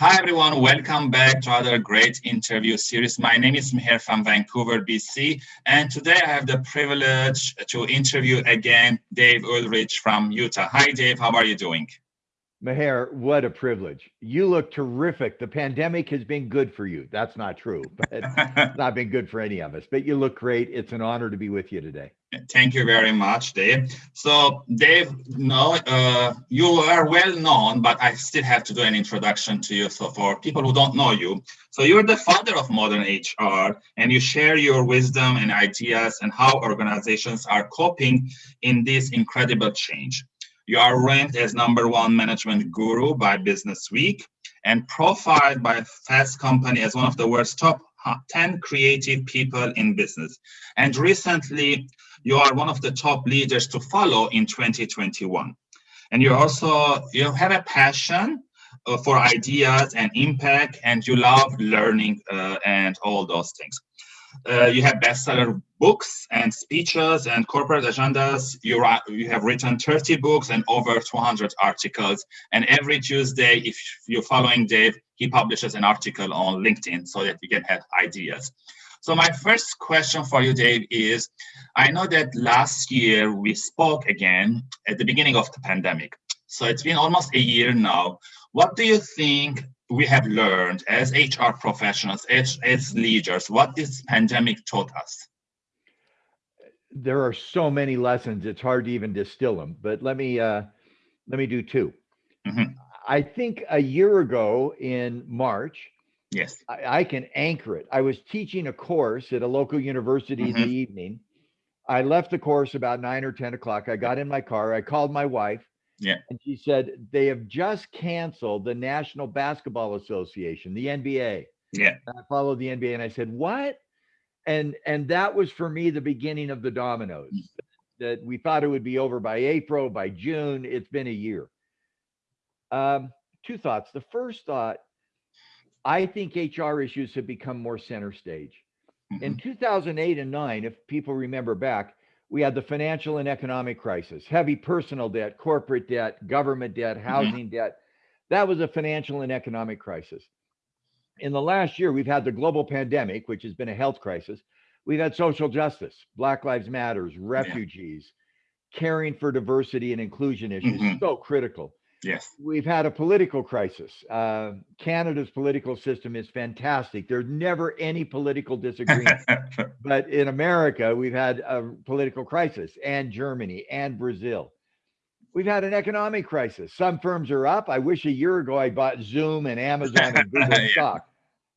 Hi, everyone. Welcome back to another great interview series. My name is Meher from Vancouver, BC, and today I have the privilege to interview again Dave Ulrich from Utah. Hi, Dave. How are you doing? Meher, what a privilege. You look terrific. The pandemic has been good for you. That's not true, but it's not been good for any of us. But you look great. It's an honor to be with you today. Thank you very much, Dave. So, Dave, no, uh, you are well known, but I still have to do an introduction to you. So, for people who don't know you, so you're the father of modern HR, and you share your wisdom and ideas and how organizations are coping in this incredible change. You are ranked as number one management guru by Business Week and profiled by Fast Company as one of the world's top 10 creative people in business. And recently, you are one of the top leaders to follow in 2021. And you also you have a passion uh, for ideas and impact, and you love learning uh, and all those things. Uh, you have bestseller books and speeches and corporate agendas. You, you have written 30 books and over 200 articles. And every Tuesday, if you're following Dave, he publishes an article on LinkedIn so that you can have ideas. So my first question for you, Dave, is I know that last year we spoke again at the beginning of the pandemic. So it's been almost a year now. What do you think we have learned as HR professionals, as, as leaders, what this pandemic taught us? There are so many lessons; it's hard to even distill them. But let me uh, let me do 2 mm -hmm. I think a year ago in March, yes, I, I, can anchor it. I was teaching a course at a local university mm -hmm. in the mm-hmm. evening. I left the course about nine or ten o'clock. I got in my car. I called my wife yeah. And she said they have just canceled the National Basketball Association, the NBA. Yeah. And I followed the NBA and I said, "What?" And and that was for me the beginning of the dominoes. Mm. That we thought it would be over by April, by June. It's been a year. Um, two thoughts. The first thought, I think HR issues have become more center stage. Mm-hmm. In 2008 and 9, if people remember back, we had the financial and economic crisis, heavy personal debt, corporate debt, government debt, mm-hmm. housing mm-hmm. debt. That was a financial and economic crisis. In the last year, we've had the global pandemic, which has been a health crisis. We've had social justice, Black Lives Matters, refugees, yeah. caring for diversity and inclusion issues, mm-hmm. so critical. Yes. We've had a political crisis. Uh, Canada's political system is fantastic. There's never any political disagreement. but in America, we've had a political crisis, and Germany and Brazil. We've had an economic crisis. Some firms are up. I wish a year ago I bought Zoom and Amazon and Google yeah. stock.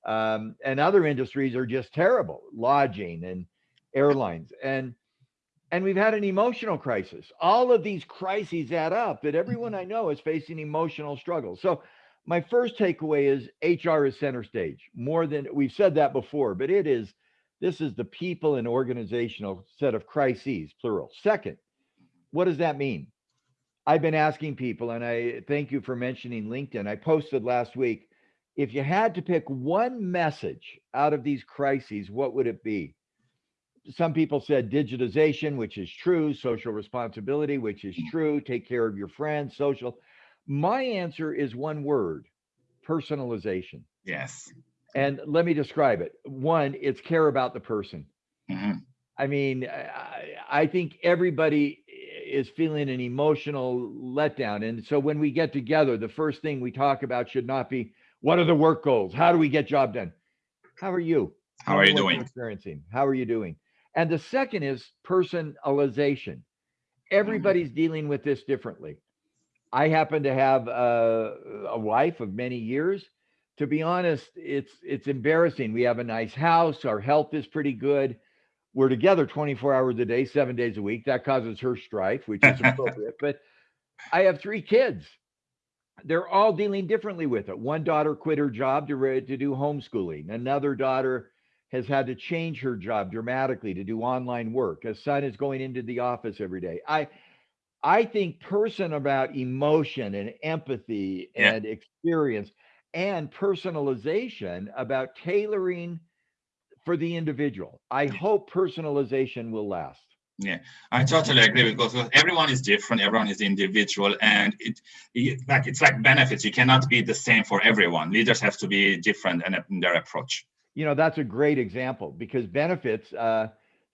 Um, and other industries are just terrible, lodging and airlines. And and we've had an emotional crisis. All of these crises add up that everyone mm-hmm. I know is facing emotional struggles. So my first takeaway is HR is center stage more than we've said that before, but it is this is the people and organizational set of crises, plural. Second, what does that mean? I've been asking people, and I thank you for mentioning LinkedIn. I posted last week if you had to pick one message out of these crises, what would it be? Some people said digitization, which is true, social responsibility, which is mm. true, take care of your friends, social. My answer is one word personalization. Yes. And let me describe it. One, it's care about the person. Mm-hmm. I mean, I, I think everybody is feeling an emotional letdown. And so when we get together, the first thing we talk about should not be what are the work goals? How do we get job done? How are you? How, How are you doing? Experiencing. How are you doing? And the second is personalization. Mm-hmm. Everybody's dealing with this differently. I happen to have a, a, wife of many years. To be honest, it's it's embarrassing. We have a nice house. Our health is pretty good. We're together 24 hours a day, seven days a week. That causes her strife, which is appropriate. but I have three kids. They're all dealing differently with it. One daughter quit her job to, to do homeschooling. Another daughter has had to change her job dramatically to do online work. A son is going into the office every day. I I think person about emotion and empathy yeah. and experience and personalization about tailoring for the individual. I hope personalization will last. Yeah, I totally agree because everyone is different, everyone is individual, and it, it, like it's like benefits. You cannot be the same for everyone. Leaders have to be different in, in their approach. You know, that's a great example because benefits. Uh,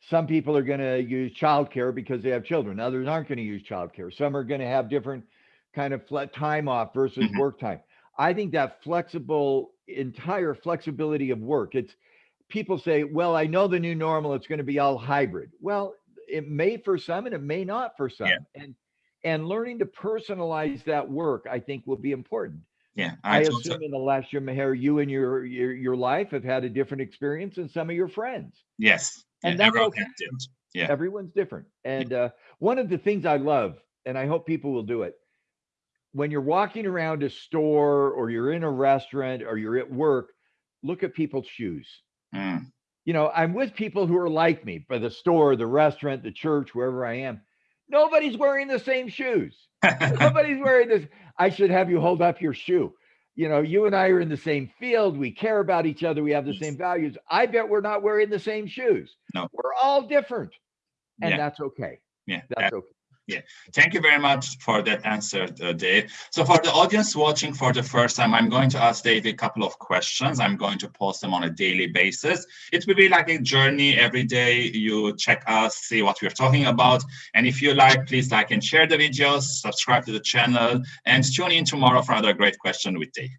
some people are going to use childcare because they have children. Others aren't going to use childcare. Some are going to have different kind of time off versus mm-hmm. work time. I think that flexible, entire flexibility of work. It's people say, well, I know the new normal, it's going to be all hybrid. Well, it may for some and it may not for some. Yeah. And and learning to personalize that work, I think, will be important. Yeah, I, I assume in the last year, Meher, you and your, your your life have had a different experience than some of your friends. Yes, and yeah, that's okay. Yeah, everyone's different. And uh, one of the things I love, and I hope people will do it, when you're walking around a store or you're in a restaurant or you're at work, look at people's shoes. Mm. You know, I'm with people who are like me, by the store, the restaurant, the church, wherever I am. Nobody's wearing the same shoes. Nobody's wearing this. I should have you hold up your shoe. You know, you and I are in the same field. We care about each other. We have the same values. I bet we're not wearing the same shoes. No, we're all different, and yeah. that's okay. Yeah, that's okay. Yeah, thank you very much for that answer, uh, Dave. So for the audience watching for the first time, I'm going to ask Dave a couple of questions. I'm going to post them on a daily basis. It will be like a journey every day. You check us, see what we're talking about. And if you like, please like and share the videos, subscribe to the channel, and tune in tomorrow for another great question with Dave.